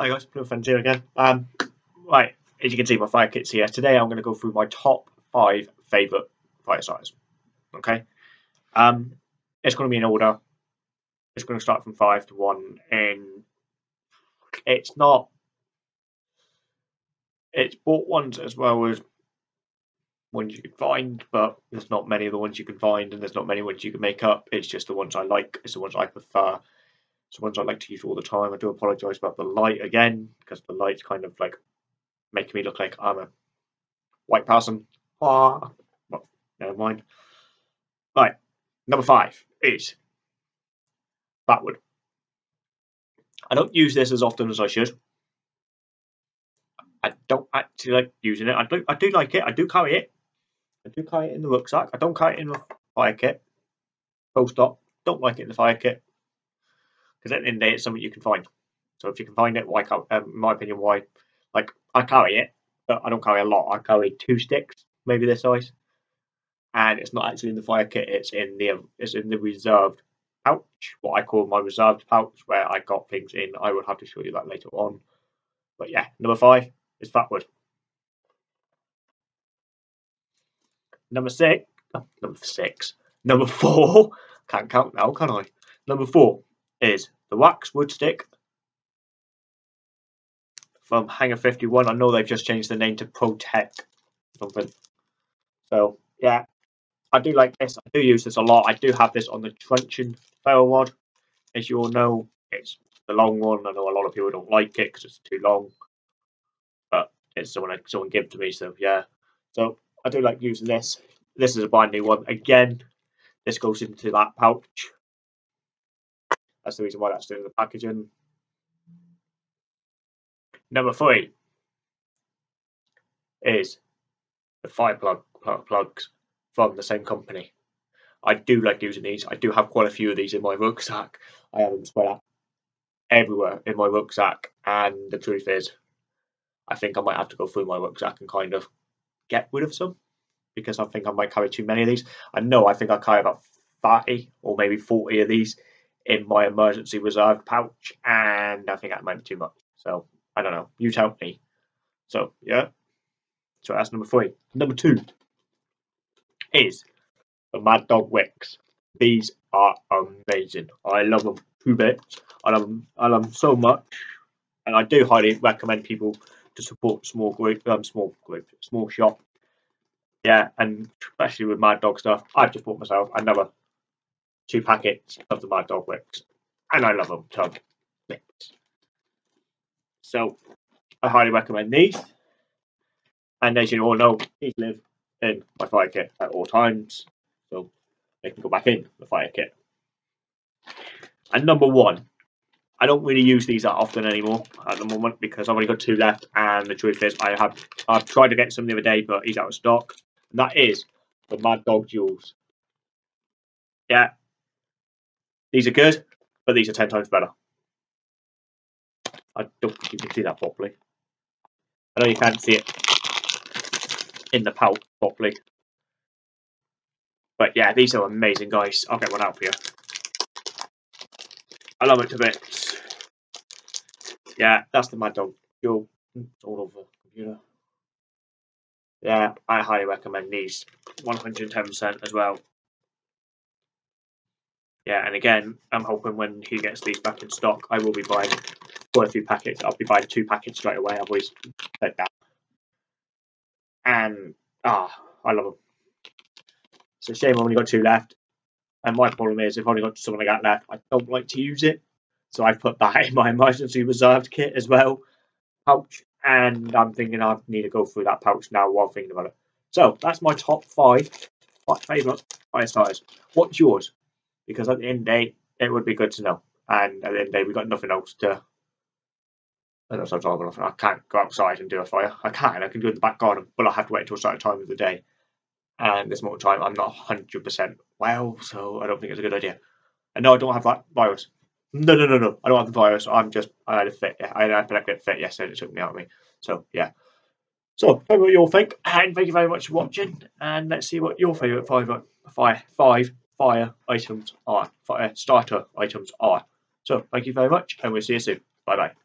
Hi guys, Blue Friends here again. Um, right, as you can see, my fire kit's here. Today I'm going to go through my top five favourite fire starters. Okay, um, it's going to be in order. It's going to start from five to one, and it's not. It's bought ones as well as ones you can find, but there's not many of the ones you can find, and there's not many ones you can make up. It's just the ones I like. It's the ones I prefer. It's ones I like to use all the time. I do apologise about the light again, because the light's kind of like making me look like I'm a white person. Ah, well, never mind. Right, number five is Fatwood. I don't use this as often as I should. I don't actually like using it. I do I do like it. I do carry it. I do carry it in the rucksack. I don't carry it in the fire kit. Full stop. Don't like it in the fire kit. Because at the end of the day, it's something you can find. So if you can find it, why can't, um, in my opinion, why? Like, I carry it, but I don't carry a lot. I carry two sticks, maybe this size. And it's not actually in the fire kit, it's in the it's in the reserved pouch, what I call my reserved pouch, where I got things in. I will have to show you that later on. But yeah, number five is Fatwood. Number six, oh, number six, number four, can't count now, can I? Number four is the wax wood stick from Hangar 51. I know they've just changed the name to Protect something. So yeah, I do like this. I do use this a lot. I do have this on the truncheon ferro rod. As you all know, it's the long one. I know a lot of people don't like it because it's too long, but it's someone someone gave to me. So yeah, so I do like using this. This is a brand new one. Again, this goes into that pouch. That's the reason why that's doing the packaging. Number three is the fire plug, plug plugs from the same company. I do like using these. I do have quite a few of these in my rucksack. I have them spread out everywhere in my rucksack. And the truth is, I think I might have to go through my rucksack and kind of get rid of some because I think I might carry too many of these. I know I think I carry about 30 or maybe 40 of these in my emergency reserve pouch, and I think that might be too much. So I don't know. You tell me. So yeah. So that's number three. Number two is the Mad Dog Wicks. These are amazing. I love them two bits. I love them. I love them so much, and I do highly recommend people to support small group, um, small group, small shop. Yeah, and especially with Mad Dog stuff, I've just bought myself another two packets of the Mad Dog Wicks, and I love them. So, so I highly recommend these. And as you all know, these live in my fire kit at all times, so they can go back in the fire kit. And number one, I don't really use these that often anymore at the moment because I've only got two left, and the truth is, I have I've tried to get some the other day, but he's out of stock. And that is the Mad Dog Jewels. Yeah, these are good, but these are 10 times better. I don't think you can see that properly. I know you can't see it in the pouch properly. But yeah, these are amazing, guys. I'll get one out for you. I love it to bits. Yeah, that's the Mad Dog. You're hmm, all over the computer. Yeah, I highly recommend these. 110% as well yeah, and again, I'm hoping when he gets these back in stock, I will be buying quite a few packets. I'll be buying two packets straight away. I've always said that. And ah, I love them. It's a shame I've only got two left. And my problem is, if I've only got something like that left, I don't like to use it. So I've put that in my emergency reserved kit as well, pouch. And I'm thinking I need to go through that pouch now while thinking about it. So that's my top five favourite fire. What's yours? Because at the end of the day, it would be good to know. And at the end of the day, we've got nothing else to. I know I can't go outside and do a fire. I can, I can do it in the back garden, but I have to wait until a certain time of the day. And this moment time, I'm not 100% well, so I don't think it's a good idea. And no, I don't have that virus. No, no, no, no. I don't have the virus. I'm just, I had a fit. I had a get fit yesterday. It took me out of me. So, yeah. So, tell me what you all think. And thank you very much for watching. And let's see what your favourite five, five, five fire items are, fire uh, starter items are. So thank you very much and we'll see you soon. Bye bye.